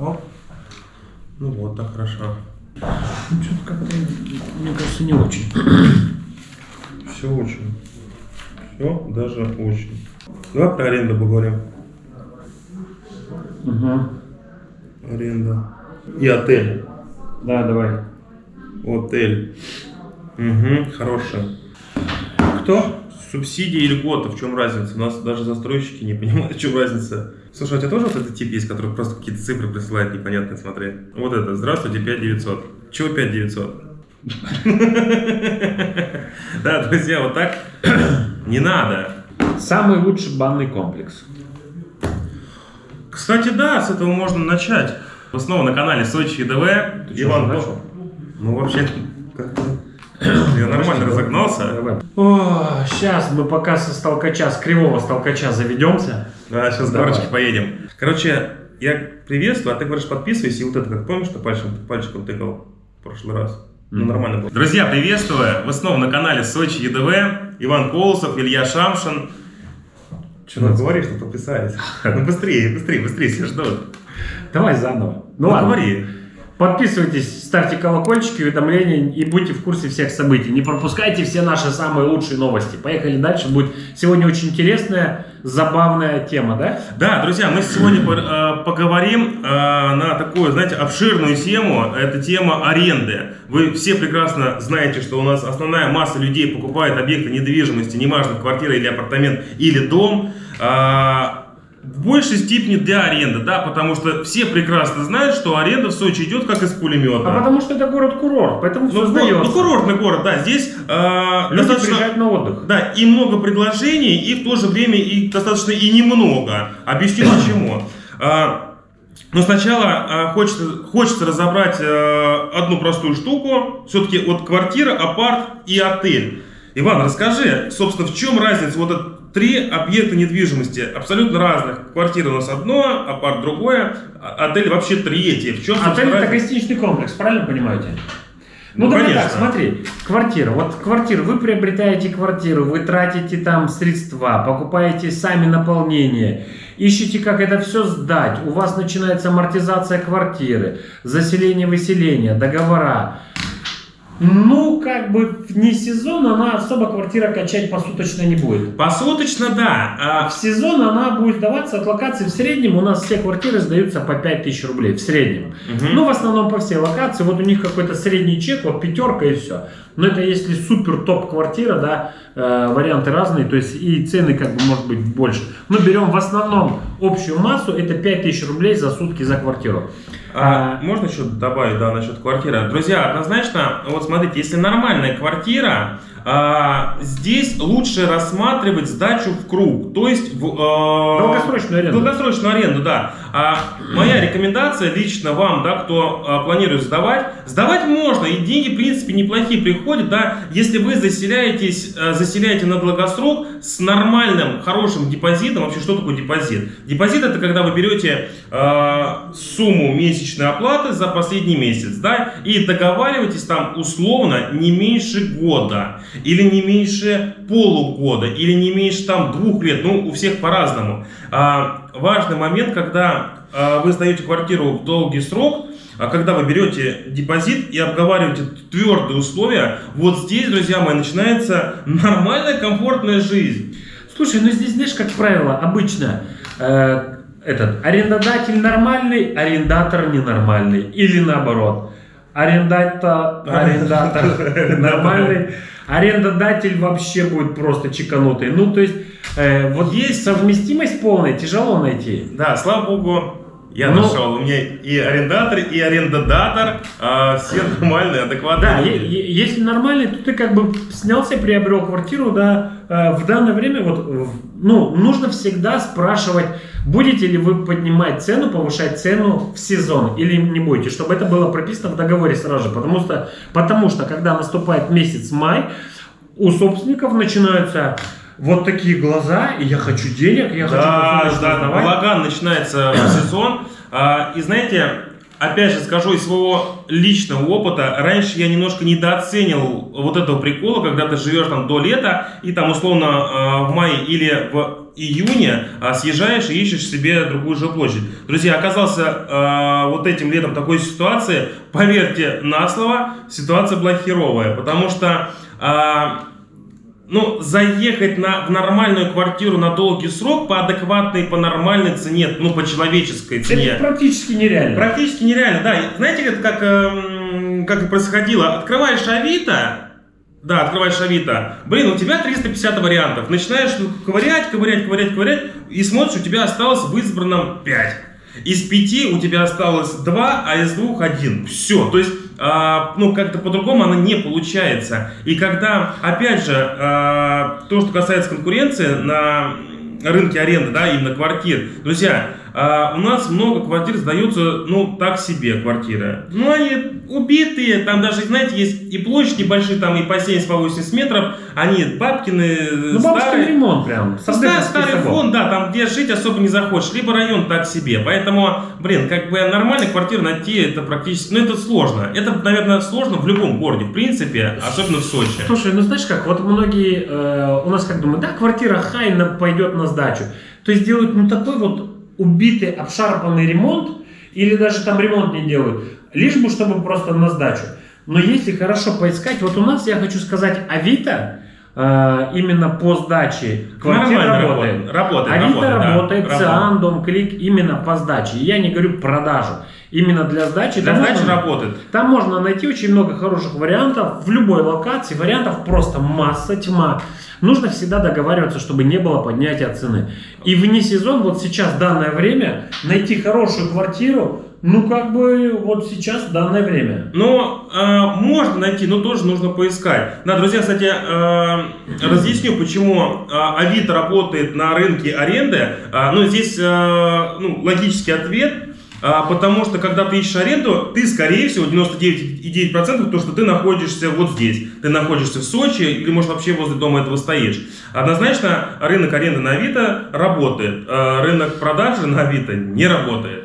О. Ну вот, так хорошо. Ну, что-то как-то, мне кажется, не очень. Все очень. Все даже очень. Давай про аренду поговорим. Угу. Аренда. И отель. Да, давай. Отель. Угу, хорошая. Кто? Субсидии и льготы, в чем разница? У нас даже застройщики не понимают, в чем разница. Слушай, у тебя тоже вот этот тип есть, который просто какие-то цифры присылает непонятные, смотри. Вот это, здравствуйте, 5900. Чего 5900? Да, друзья, вот так не надо. Самый лучший банный комплекс. Кстати, да, с этого можно начать. Снова на канале Сочи ДВ. Уже начал? Ну, вообще, как-то я нормально разогнался. О, сейчас мы пока со столкача, с кривого столкача заведемся. Да, сейчас Давай. горочки поедем. Короче, я приветствую, а ты говоришь подписывайся, и вот это, как помнишь, что пальчиком, пальчиком тыкал в прошлый раз? Ну, нормально было. Друзья, приветствую! Вы снова на канале Сочи ЕДВ. Иван Колосов, Илья Шамшин. Что, ну, говори, что подписались. Ну, быстрее, быстрее, быстрее, все ждут. Давай заново. Ну, Ну, ладно. говори. Подписывайтесь, ставьте колокольчики, уведомления и будьте в курсе всех событий. Не пропускайте все наши самые лучшие новости. Поехали дальше. Будет сегодня очень интересная, забавная тема, да? Да, друзья, мы сегодня э, поговорим э, на такую, знаете, обширную тему. Это тема аренды. Вы все прекрасно знаете, что у нас основная масса людей покупает объекты недвижимости, неважно, квартира или апартамент, или дом. Э, в большей степени для аренды, да, потому что все прекрасно знают, что аренда в Сочи идет как из пулемета. А потому что это город-курорт, поэтому ну, все сдается. ну, курортный город, да, здесь э, Люди достаточно... на отдых. Да, и много предложений, и в то же время и достаточно и немного. Объясню почему. А, Но сначала а, хочется, хочется разобрать э, одну простую штуку. Все-таки вот квартира, апарт и отель. Иван, расскажи, собственно, в чем разница? Вот это три объекта недвижимости, абсолютно разных. Квартира у нас одно, апарт другое, а- отель вообще третье. В чем, Отель это разница? гостиничный комплекс, правильно понимаете? Ну, Ну, давай конечно. так, смотри, квартира. Вот квартира, вы приобретаете квартиру, вы тратите там средства, покупаете сами наполнение, ищете, как это все сдать. У вас начинается амортизация квартиры, заселение, выселение, договора. Ну, как бы вне сезона она особо квартира качать посуточно не будет. Посуточно, да. А, В сезон она будет сдаваться от локации в среднем. У нас все квартиры сдаются по 5000 рублей в среднем. Мгм. Ну, в основном по всей локации. Вот у них какой-то средний чек, вот пятерка и все. Но это если супер топ квартира, да, э, варианты разные, то есть и цены как бы может быть больше. Но берем в основном общую массу, это 5000 рублей за сутки за квартиру. А, можно еще добавить, да, насчет квартиры? Друзья, однозначно, вот смотрите, если нормальная квартира, а, здесь лучше рассматривать сдачу в круг, то есть в, а, Долгосрочную аренду. Долгосрочную аренду, да. А моя рекомендация лично вам, да, кто а, планирует сдавать, сдавать можно, и деньги, в принципе, неплохие приходят, да, если вы заселяетесь, а, заселяете на долгосрок с нормальным, хорошим депозитом. Вообще, что такое депозит? Депозит это когда вы берете а, сумму месячной оплаты за последний месяц, да, и договариваетесь там условно не меньше года, или не меньше полугода, или не меньше там двух лет, ну, у всех по-разному. А, важный момент, когда а, вы сдаете квартиру в долгий срок, а когда вы берете депозит и обговариваете твердые условия, вот здесь, друзья мои, начинается нормальная, комфортная жизнь. Слушай, ну здесь, знаешь, как правило, обычно э, этот арендодатель нормальный, арендатор ненормальный. Или наоборот. Арендатор, арендатор нормальный, арендодатель вообще будет просто чеканутый. Ну, то есть, э, вот есть совместимость полная, тяжело найти. Да, слава богу, я Ну- нашел. У меня и арендатор, и арендодатор, а, все нормальные, адекватные. Да, люди. если нормальный, то ты как бы снялся, приобрел квартиру, да, э, в данное время вот, ну, нужно всегда спрашивать, будете ли вы поднимать цену, повышать цену в сезон или не будете, чтобы это было прописано в договоре сразу же, потому что, потому что когда наступает месяц май, у собственников начинаются вот такие глаза, и я хочу денег, я хочу Да, посуточно да, сдавать. балаган начинается сезон. А, И знаете, опять же скажу из своего личного опыта, раньше я немножко недооценил вот этого прикола, когда ты живешь там до лета и там условно э, в мае или в июне а, съезжаешь и ищешь себе другую жилплощадь. Друзья, оказался э, вот этим летом такой ситуации, поверьте на слово, ситуация была херовая, потому что ну, заехать на, в нормальную квартиру на долгий срок по адекватной, по нормальной цене, ну, по человеческой цене. Это практически нереально. Практически нереально, да. Знаете, это как, э, как происходило? Открываешь Авито, да, открываешь Авито. Блин, у тебя 350 вариантов. Начинаешь ковырять, ковырять, ковырять, ковырять, и смотришь, у тебя осталось в избранном 5. Из 5 у тебя осталось 2, а из 2 1. Все. То есть, ну, как-то по-другому она не получается. И когда, опять же, э, то, что касается конкуренции на рынке аренды, да, именно квартир. Друзья, а, у нас много квартир сдаются, ну, так себе квартиры. Ну, они убитые, там даже, знаете, есть и площади большие, там и по 70, по 80 метров, они бабкины, ну, старые. ремонт прям. Старый, старый фон, да, там где жить особо не захочешь, либо район так себе. Поэтому, блин, как бы нормальную квартиру найти, это практически, ну, это сложно. Это, наверное, сложно в любом городе, в принципе, особенно в Сочи. Слушай, ну, знаешь как, вот многие э, у нас как думают, да, квартира хай пойдет на сдачу. То есть делают, ну, такой вот убитый, обшарпанный ремонт, или даже там ремонт не делают, лишь бы чтобы просто на сдачу. Но если хорошо поискать, вот у нас, я хочу сказать, Авито, э, именно по сдаче квартир работает. Работает, Авито работает, работает, да, Циан, Дом Клик именно по сдаче. Я не говорю продажу. Именно для сдачи. Для сдачи можно, работает. Там можно найти очень много хороших вариантов в любой локации. Вариантов просто масса, тьма. Нужно всегда договариваться, чтобы не было поднятия цены. И вне сезон, вот сейчас, данное время, найти хорошую квартиру, ну, как бы, вот сейчас, данное время. Ну, э, можно найти, но тоже нужно поискать. Да, друзья, кстати, э, разъясню, почему э, Авито работает на рынке аренды. Э, ну, здесь, э, ну, логический ответ – а, потому что, когда ты ищешь аренду, ты, скорее всего, 99,9% то, что ты находишься вот здесь. Ты находишься в Сочи или, может, вообще возле дома этого стоишь. Однозначно, рынок аренды на Авито работает. А рынок продажи на Авито не работает.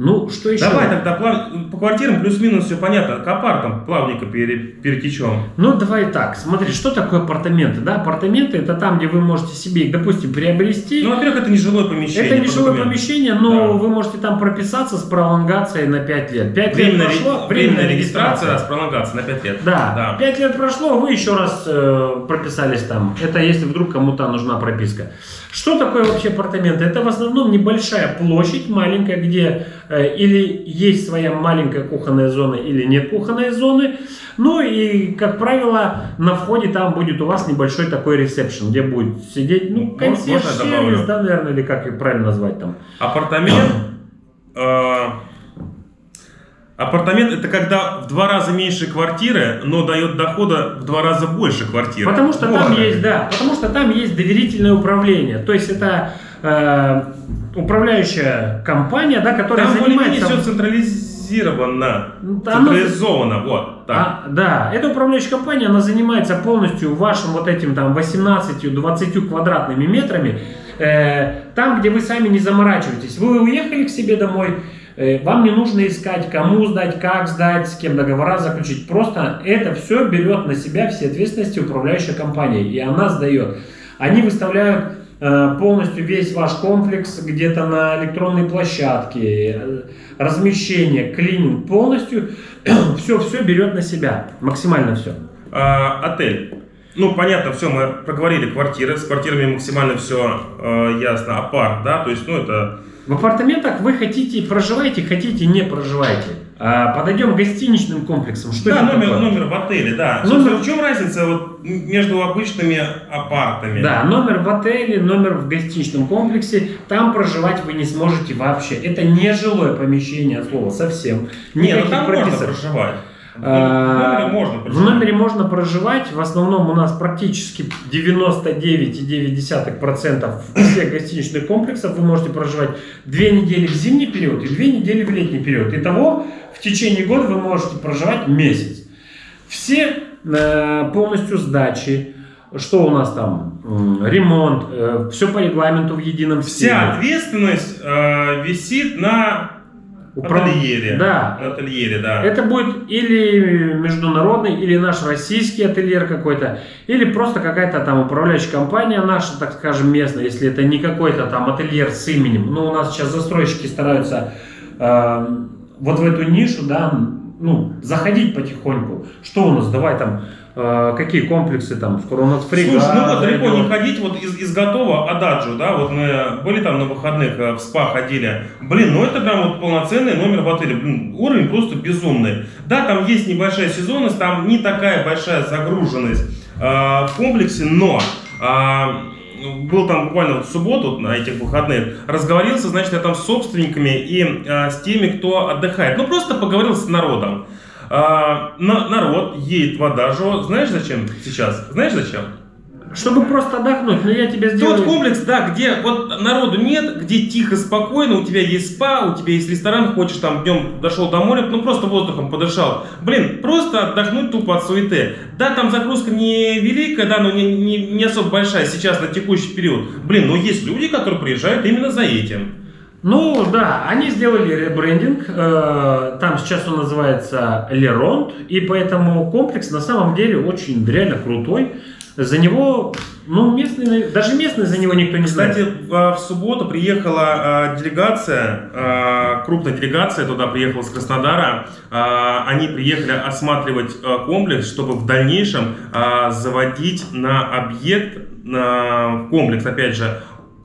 Ну, что еще? Давай тогда плав... по квартирам плюс-минус все понятно. К апартам плавненько пере... перетечем. Ну, давай так. Смотри, что такое апартаменты? Да, апартаменты это там, где вы можете себе их, допустим, приобрести. Ну, во-первых, это не жилое помещение. Это не жилое помещение, но да. вы можете там прописаться с пролонгацией на 5 лет. 5 временная лет прошло, ре... временная регистрация с пролонгацией на 5 лет. Да. да. 5 лет прошло, вы еще раз э, прописались там. Это если вдруг кому-то нужна прописка. Что такое вообще апартаменты? Это в основном небольшая площадь, маленькая, где э, или есть своя маленькая кухонная зона, или нет кухонной зоны. Ну и, как правило, на входе там будет у вас небольшой такой ресепшн, где будет сидеть, ну, консьерж-сервис, да, наверное, или как их правильно назвать там. Апартамент... Апартамент это когда в два раза меньше квартиры, но дает дохода в два раза больше квартиры. Потому что вот там есть, да, потому что там есть доверительное управление. То есть это э, управляющая компания, да, которая там занимается. Там все централизировано, ну, там централизовано, вот. Так. А, да, эта управляющая компания, она занимается полностью вашим вот этим там 18-20 квадратными метрами. Э, там, где вы сами не заморачиваетесь. Вы уехали к себе домой вам не нужно искать, кому сдать, как сдать, с кем договора заключить. Просто это все берет на себя все ответственности управляющая компания, и она сдает. Они выставляют э, полностью весь ваш комплекс где-то на электронной площадке, э, размещение, клининг полностью, все-все берет на себя, максимально все. А, отель. Ну, понятно, все, мы проговорили квартиры, с квартирами максимально все э, ясно. Апарт, да, то есть, ну, это в апартаментах вы хотите проживаете, хотите не проживайте. А, подойдем к гостиничным комплексам. Что да, номер, такое? номер в отеле, да. Номер... в чем разница вот между обычными апартами? Да, номер в отеле, номер в гостиничном комплексе. Там проживать вы не сможете вообще. Это не жилое помещение от слова совсем. Не, ну там прописок. можно проживать. В номере можно проживать. В номере можно проживать. В основном у нас практически 99,9% всех гостиничных комплексов вы можете проживать две недели в зимний период и две недели в летний период. Итого в течение года вы можете проживать месяц. Все э, полностью сдачи, что у нас там? Ремонт, э, все по регламенту в едином стиле. Вся ответственность э, висит на Ательере. Да. Ательере, да. Это будет или международный, или наш российский ательер какой-то, или просто какая-то там управляющая компания наша, так скажем, местная, если это не какой-то там ательер с именем. Но у нас сейчас застройщики стараются э, вот в эту нишу, да, ну, заходить потихоньку. Что у нас? Давай там, какие комплексы там, нас фрегат. Слушай, ну вот далеко не ходить, вот из, из готового Ададжо, да, вот мы были там на выходных э, в СПА ходили. Блин, ну это прям вот полноценный номер в отеле. Блин, уровень просто безумный. Да, там есть небольшая сезонность, там не такая большая загруженность э, в комплексе, но а, был там буквально вот в субботу на этих выходных, разговорился, значит, я там с собственниками и а, с теми, кто отдыхает. Ну, просто поговорил с народом. А, на- народ едет в Адажо. Знаешь зачем сейчас? Знаешь зачем? Чтобы просто отдохнуть, но я тебе сделаю... Тот комплекс, да, где вот народу нет, где тихо, спокойно, у тебя есть спа, у тебя есть ресторан, хочешь там днем дошел до моря, ну просто воздухом подышал. Блин, просто отдохнуть тупо от суеты. Да, там загрузка не великая, да, но не, не, не особо большая сейчас на текущий период. Блин, но есть люди, которые приезжают именно за этим. Ну да, они сделали ребрендинг, э, там сейчас он называется Леронт, и поэтому комплекс на самом деле очень реально крутой. За него, ну местные, даже местные за него никто не Кстати, знает. в в субботу приехала а, делегация, а, крупная делегация туда приехала с Краснодара. Они приехали осматривать комплекс, чтобы в дальнейшем заводить на объект, комплекс, опять же,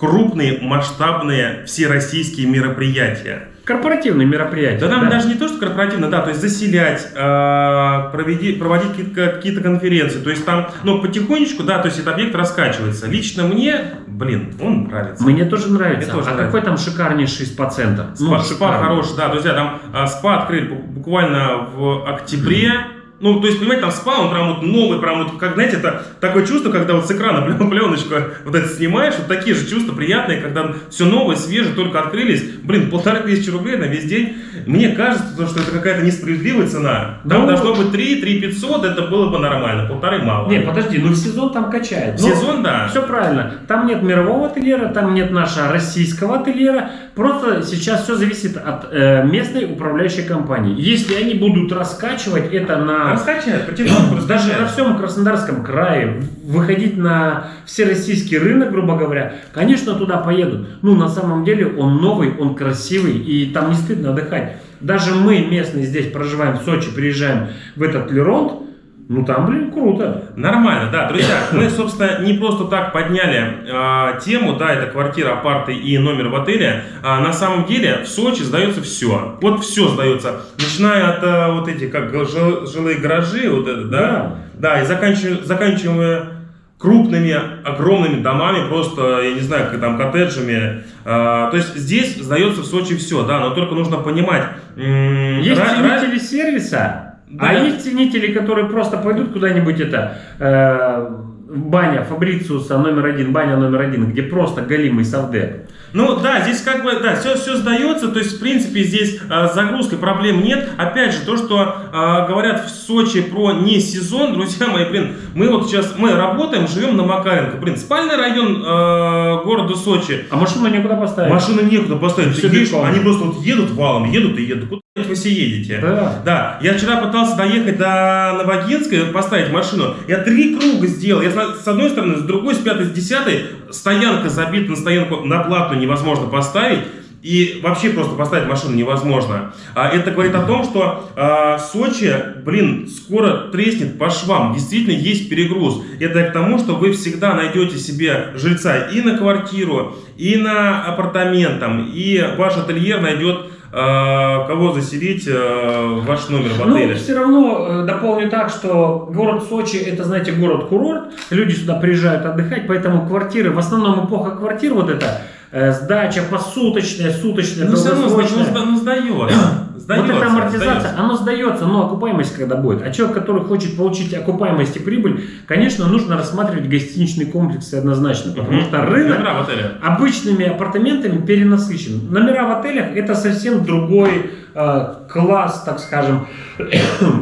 крупные масштабные всероссийские мероприятия. Корпоративные мероприятия. Да там даже не то, что корпоративно, да, то есть заселять, э, проведи- проводить какие-то, какие-то конференции, то есть там, ну, потихонечку, да, то есть этот объект раскачивается. Лично мне, блин, он нравится. Мне тоже нравится. Мне тоже а нравится. какой там шикарнейший спа-центр? Спа, Ну, спа шикарный. хороший, да, друзья, там а, спа открыли бу- буквально в октябре. Ну, то есть, понимаете, там спа, он прям вот новый, прям вот, как, знаете, это такое чувство, когда вот с экрана плен- пленочку вот это снимаешь, вот такие же чувства приятные, когда все новое, свежее, только открылись. Блин, полторы тысячи рублей на весь день. Мне кажется, то, что это какая-то несправедливая цена. Там Ну, должно быть 3, 3 500, это было бы нормально, полторы мало. Не, подожди, ну в сезон там качает. Ну, Сезон, да. Все правильно. Там нет мирового ательера, там нет нашего российского ательера. Просто сейчас все зависит от э, местной управляющей компании. Если они будут раскачивать это на Раскачают, потихоньку даже на всем Краснодарском крае, выходить на всероссийский рынок, грубо говоря, конечно, туда поедут. Ну, на самом деле, он новый, он красивый, и там не стыдно отдыхать. Даже мы, местные, здесь проживаем в Сочи, приезжаем в этот Леронт, ну, там, блин, круто. Нормально, да, друзья. Мы, собственно, не просто так подняли а, тему, да, это квартира, апарты и номер в отеле. А, на самом деле в Сочи сдается все. Вот все сдается. Начиная от а, вот этих, как жил- жилые гаражи, вот это, да, да, и заканчивая, заканчивая крупными, огромными домами, просто, я не знаю, как там, коттеджами. А, то есть здесь сдается в Сочи все, да, но только нужно понимать. Есть ценители сервиса, Да. а есть ценители, которые просто пойдут куда-нибудь это э, баня Фабрициуса номер один, баня номер один, где просто галимый совдеп. Ну да, здесь как бы, да, все, все сдается, то есть в принципе здесь с загрузкой проблем нет. Опять же, то, что а, говорят в Сочи про не сезон, друзья мои, блин, мы вот сейчас, мы работаем, живем на Макаренко, блин, спальный район а, города Сочи, А машину некуда поставить. машины некуда поставить, ты видишь, они просто вот едут валом, едут и едут, вы все едете? Да. Да, я вчера пытался доехать до Новогинска, поставить машину. Я три круга сделал. Я с одной стороны, с другой, с пятой, с десятой. Стоянка забита на стоянку на плату невозможно поставить. И вообще просто поставить машину невозможно. А, это говорит о том, что а, Сочи, блин, скоро треснет по швам. Действительно есть перегруз. Это к тому, что вы всегда найдете себе жильца и на квартиру, и на апартамент, там, и ваш ательер найдет кого заселить а, в ваш номер в отеле. Ну, все равно э, дополню так, что город Сочи это, знаете, город-курорт. Люди сюда приезжают отдыхать, поэтому квартиры, в основном эпоха квартир вот это, э, сдача посуточная, суточная, Ну, все равно сда- ну, долгосрочная. сда- ну, сдается. Сдается, Вот эта амортизация, сдается. оно сдается, но окупаемость когда будет. А человек, который хочет получить окупаемость и прибыль, конечно, нужно рассматривать гостиничные комплексы однозначно, потому что рынок Номера в отеле. обычными апартаментами перенасыщен. Номера в отелях это совсем другой э, класс, так скажем,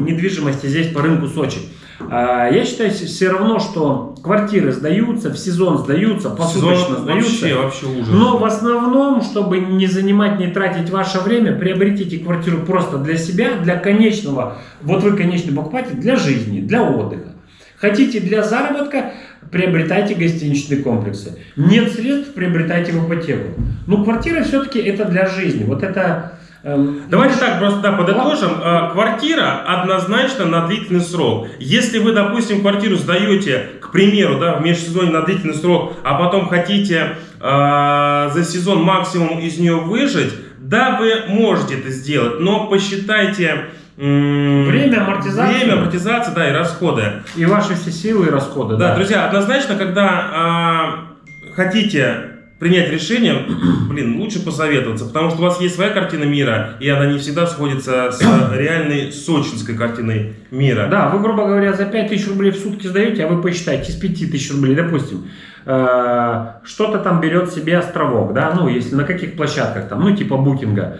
недвижимости здесь по рынку Сочи. А, Я считаю все равно, что квартиры сдаются, в сезон сдаются, посуточно Сезон сдаются. вообще, вообще ужас. Но в основном, чтобы не занимать, не тратить ваше время, приобретите квартиру просто для себя, для конечного, вот вы конечный покупатель, для жизни, для отдыха. Хотите для заработка, приобретайте гостиничные комплексы. Нет средств, приобретайте в ипотеку. Ну, квартира все-таки это для жизни. Вот это... эм, Давайте так просто да, подытожим. А, Квартира однозначно на длительный срок. Если вы, допустим, квартиру сдаете, к примеру, да, в межсезонье на длительный срок, а потом хотите а, за сезон максимум из нее выжить, да, вы можете это сделать, но посчитайте Время амортизации. время амортизации, да, и расходы. И ваши все силы и расходы. Да, друзья, однозначно, когда а, хотите принять решение, блин, лучше посоветоваться, потому что у вас есть своя картина мира, и она не всегда сходится с реальной сочинской картиной мира. Да, вы, грубо говоря, за 5000 рублей в сутки сдаете, а вы посчитайте, из 5000 рублей, допустим, э, что-то там берет себе островок, да, ну, если на каких площадках там, ну, типа букинга.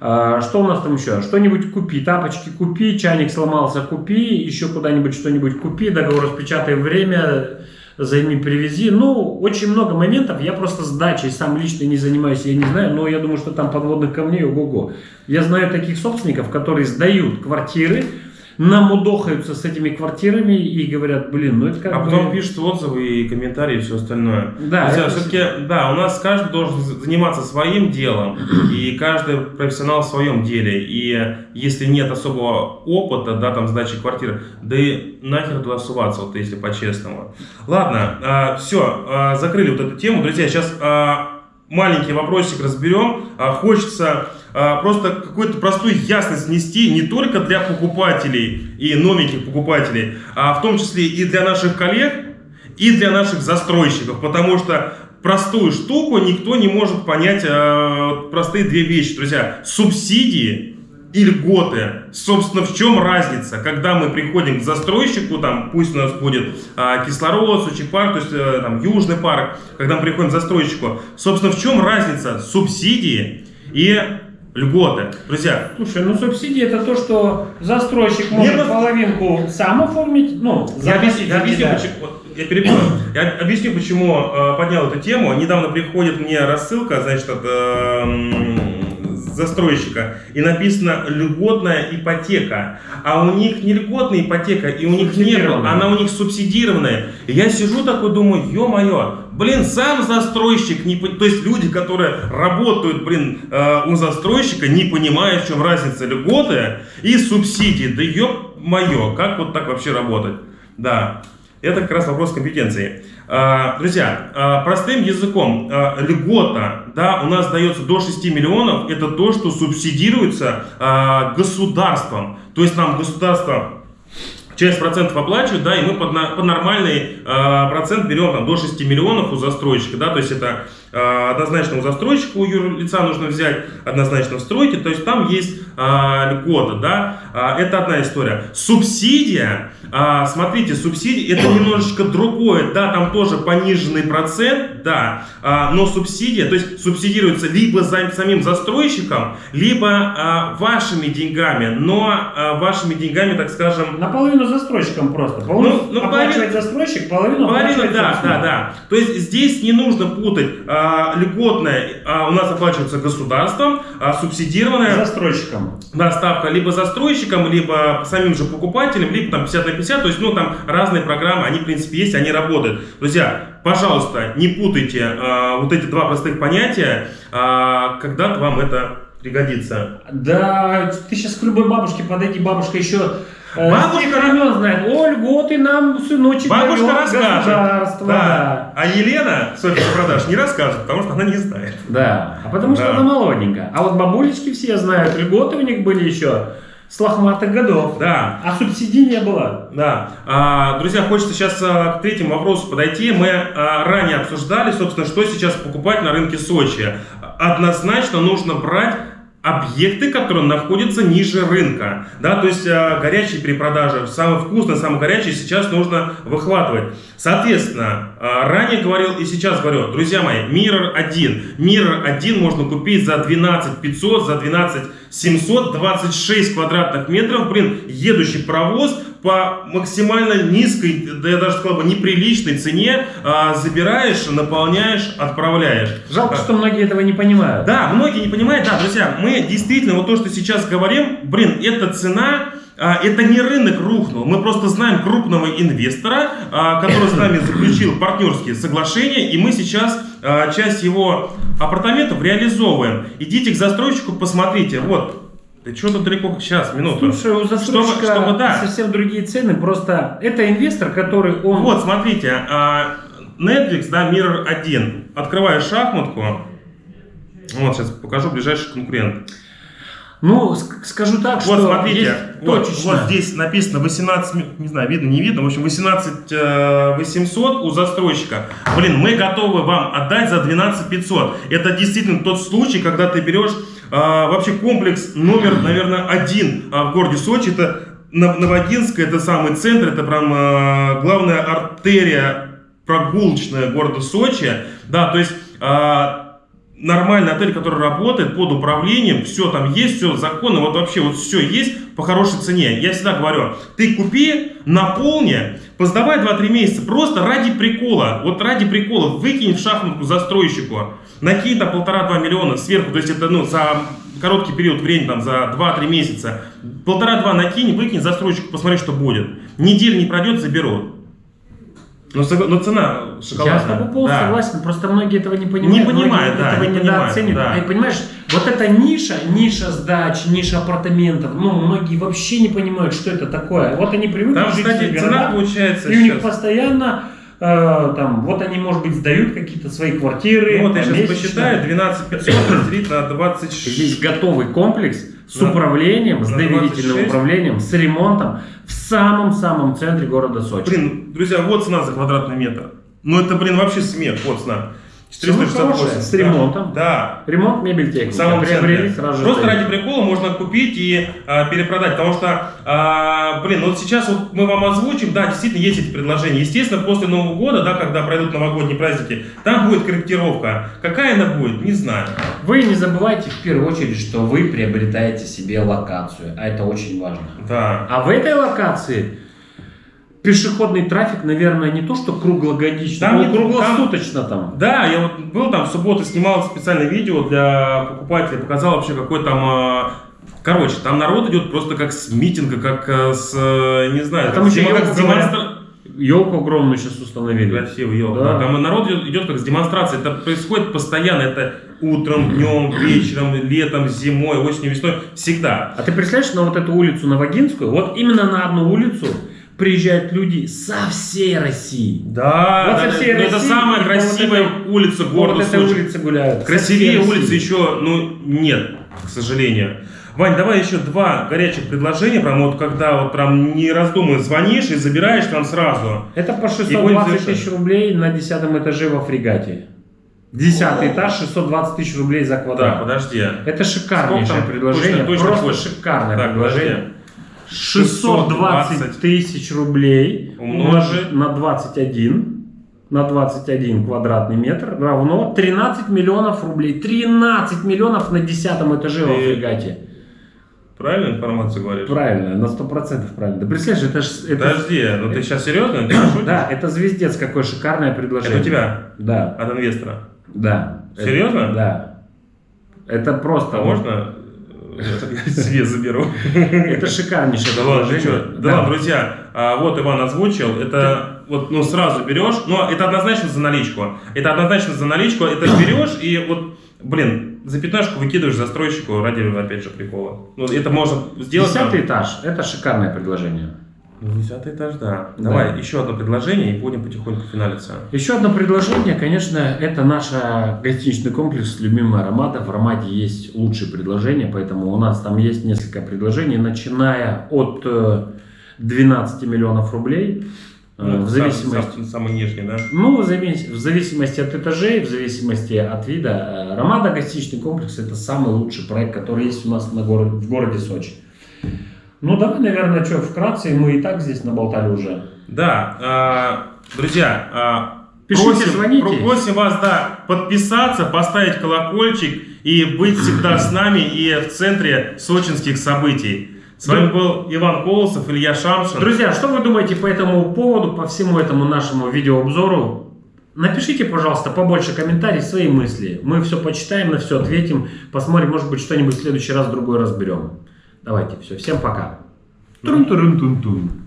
Э, Что у нас там еще? Что-нибудь купи, тапочки купи, чайник сломался, купи, еще куда-нибудь что-нибудь купи, договор распечатай время, займи, привези. Ну, очень много моментов. Я просто сдачей сам лично не занимаюсь, я не знаю, но я думаю, что там подводных камней ого-го. Я знаю таких собственников, которые сдают квартиры, намудохаются с этими квартирами и говорят, блин, ну это как А бы... потом пишут отзывы и комментарии и все остальное. Да, Друзья, это- все-таки, да, у нас каждый должен заниматься своим делом, и каждый профессионал в своем деле. И если нет особого опыта, да, там, сдачи квартиры, да и нахер туда суваться, вот если по-честному. Ладно, все, закрыли вот эту тему. Друзья, сейчас маленький вопросик разберем. А, Хочется а, просто какую-то простую ясность внести не только для покупателей и новеньких покупателей, а в том числе и для наших коллег, и для наших застройщиков, потому что простую штуку никто не может понять, э, простые две вещи, друзья. Субсидии и льготы. Собственно, в чем разница? Когда мы приходим к застройщику, там, пусть у нас будет а, кислород, Сочи парк, то есть э, там, Южный парк, когда мы приходим к застройщику, собственно, в чем разница субсидии и льготы? Друзья, Слушай, ну субсидии это то, что застройщик может просто- половинку сам оформить, ну, Я объясню, я объясню, тебя. почему, вот я перебью. Я объясню, почему э, поднял эту тему. Недавно приходит мне рассылка, значит, от э, застройщика, и написано льготная ипотека. А у них не льготная ипотека, и у них не было, Субсидированная. она у них субсидированная. И я сижу такой, думаю, ё-моё, блин, сам застройщик, не, то есть люди, которые работают, блин, э, у застройщика, не понимают, в чем разница льготы и субсидии. Да ё-моё, как вот так вообще работать? Да, это как раз вопрос компетенции. А, Друзья, а, простым языком, льгота, да, у нас дается до 6 миллионов, это то, что субсидируется государством. То есть нам государство часть процентов оплачивает, да, и мы под, на- под нормальный э, процент берем там, до 6 миллионов у застройщика, да, то есть это однозначно у застройщика, у юрлица нужно взять, однозначно в стройке, то есть там есть э, льгота, да, А, это одна история. Субсидия, а, смотрите, субсидия это немножечко другое, да, там тоже пониженный процент, да, а, но субсидия, то есть субсидируется либо за самим застройщиком, либо а, вашими деньгами, но а, вашими деньгами, так скажем, Наполовину застройщиком просто. Половину Ну, ну, оплачивает половину- застройщик, половину оплачивает да, да, да. То есть здесь не нужно путать а, льготное, а, у нас оплачивается государством, а субсидированное Застройщиком. да, ставка либо застройщиком, либо самим же покупателем, либо там 50 на 50. То есть, ну, там разные программы, они, в принципе, есть, они работают. Друзья, пожалуйста, не путайте а, вот эти два простых понятия, а, когда-то вам это пригодится. Да, ты сейчас к любой бабушке подойди, бабушка еще Бабушка- с тех времен знает. О, льготы нам сыночек Бабушка расскажет. Да. А Елена с офиса продаж не расскажет, потому что она не знает. Да, а потому что она молоденькая. А вот бабулечки все знают, льготы у них были еще с лохматых годов. Да. А субсидий не было. Да. А, друзья, хочется сейчас а, к третьему вопросу подойти. Мы а, ранее обсуждали, собственно, что сейчас покупать на рынке Сочи. Однозначно нужно брать объекты, которые находятся ниже рынка. Да, то есть а, горячие перепродажи, самые вкусные, самые горячие сейчас нужно выхватывать. Соответственно, а, ранее говорил и сейчас говорю, друзья мои, Mirror 1. Mirror 1 можно купить за 12 500, за 12 726 квадратных метров. Блин, едущий паровоз по максимально низкой, да я даже сказал бы неприличной цене а, забираешь, наполняешь, отправляешь. Жалко, А, что многие этого не понимают. да, многие не понимают, да, друзья, мы действительно, вот то, что сейчас говорим, блин, эта цена, это не рынок рухнул, мы просто знаем крупного инвестора, а, который с нами заключил партнерские соглашения, и мы сейчас а, часть его апартаментов реализовываем. Идите к застройщику, посмотрите, вот, ты что тут далеко, сейчас, минуту. Слушай, у застройщика Чтобы- чтобы, да. совсем другие цены, просто это инвестор, который он... Вот, смотрите, а, Netflix, да, Mirror 1. Открываешь шахматку. Вот, сейчас покажу ближайший конкурент. Ну, ск- скажу так, что Вот, смотрите, есть вот, точечно. вот здесь написано 18, ми- не знаю, видно, не видно, в общем, 18 э, 800 у застройщика. Блин, мы готовы вам отдать за 12 500. Это действительно тот случай, когда ты берешь э, вообще комплекс номер, наверное, один э, в городе Сочи. Это Нов- Новогинская, это самый центр, это прям э, главная артерия прогулочная города Сочи. Да, то есть э, нормальный отель, который работает под управлением, все там есть, все законно, вот вообще вот все есть по хорошей цене. Я всегда говорю, ты купи, наполни, поздавай 2-3 месяца, просто ради прикола, вот ради прикола, выкинь в шахматку застройщику, накинь там полтора-два миллиона сверху, то есть это ну за короткий период времени, там за 2-3 месяца, полтора-два накинь, выкинь застройщику, посмотри, что будет. Неделя не пройдет, заберут. Но, согла- но цена шоколадная. Я с тобой полностью Да. согласен, просто многие этого не понимают. Не понимают, да, этого не недооценивают. да. И понимаешь, вот эта ниша, ниша сдач, ниша апартаментов, ну, многие вообще не понимают, что это такое. Вот они привыкли Там, жить кстати, в цена получается и у них сейчас. постоянно э, там, вот они, может быть, сдают какие-то свои квартиры. Ну вот я сейчас месячно. посчитаю, 12 500 разделить на 26. Здесь готовый комплекс с На- управлением, с на доверительным 26. управлением, с ремонтом в самом-самом центре города Сочи. Блин, друзья, вот цена за квадратный метр. Ну это, блин, вообще смех, вот цена. Цена хорошая, с Да. ремонтом. Да. Ремонт, мебель, техника. Самом Приобрели сразу. Просто ради прикола можно купить и а, перепродать. Потому что, а, блин, вот сейчас вот мы вам озвучим, да, действительно есть эти предложения. Естественно, после Нового года, да, когда пройдут новогодние праздники, там будет корректировка. Какая она будет, не знаю. Вы не забывайте в первую очередь, что вы приобретаете себе локацию, а это очень важно. Да. А в этой локации пешеходный трафик, наверное, не то что круглогодично, Там но круглосуточно там. Да, я вот был там в субботу, снимал специальное видео для покупателей, показал вообще какой там... а, Короче, там народ идет просто как с митинга, как э, с, э, не знаю, А там еще как елку с демонстра- Елку огромную сейчас установили. Красивый елка. Да. Там народ идет, идет как с демонстрацией. Это происходит постоянно. Это утром, днем, вечером, летом, зимой, осенью, весной. Всегда. А ты представляешь, на вот эту улицу Новогинскую, вот именно на одну улицу приезжают люди со всей России. Да, Вот да, со всей но это России самая и по красивая вот улица Вот города этой Сочи. улице гуляют. Красивее улицы еще, ну, нет, к сожалению. Вань, давай еще два горячих предложения, прям вот когда вот прям не раздумывая звонишь и забираешь там сразу. Это по И будем 620 завершать. тысяч рублей на десятом этаже во фрегате. Десятый этаж, 620 тысяч рублей за квадрат. подожди. Это шикарнейшее предложение, Точно, точно, просто точно. шикарное Так, предложение. подожди. 620 тысяч рублей умножить на 21, на 21 квадратный метр равно 13 миллионов рублей. 13 миллионов на десятом этаже во Ты- фрегате. Правильную информацию говоришь? Правильно, на 100% правильно. Да представляешь, это ж... Это, Подожди, ну ты сейчас серьезно? Ты да, это звездец, какое шикарное предложение. Это у тебя? Да, От инвестора. да. Серьезно? Это- да. Это просто... А можно себе заберу? Это шикарнейшее предложение. Да друзья, а, вот Иван озвучил, это вот, ну, сразу берешь, но это однозначно за наличку. Это однозначно за наличку, это берешь и вот, блин, за пятнашку выкидываешь застройщику ради, опять же, прикола. Ну, это можно сделать. Десятый этаж. Это шикарное предложение. Ну, десятый этаж, да. Да. Давай, еще одно предложение и будем потихоньку финалиться. Еще одно предложение, конечно, это наш э, гостиничный комплекс «Любимая Аромата». В Аромате есть лучшие предложения, поэтому у нас там есть несколько предложений, начиная от э, 12 миллионов рублей. э, Ну, в зависимости... сам- Самый нижний, да? Ну, в завис- в зависимости от этажей, в зависимости от вида. э, Ромада гостиничный комплекс – это самый лучший проект, который есть у нас на горо- в городе Сочи. Ну, давай, наверное, что, вкратце, мы и так здесь наболтали уже. Да, а, друзья, а, Пишите, просим, звоните. про- просим вас, да, подписаться, поставить колокольчик и быть всегда с нами и в центре сочинских событий. С вами был Иван Колосов, Илья Шамшин. Друзья, что вы думаете по этому поводу, по всему этому нашему видеообзору? Напишите, пожалуйста, побольше комментариев, свои мысли. Мы все почитаем, на все ответим, посмотрим, может быть, что-нибудь в следующий раз другой разберем. Давайте, все, всем пока. Трун-турун-тун-тун.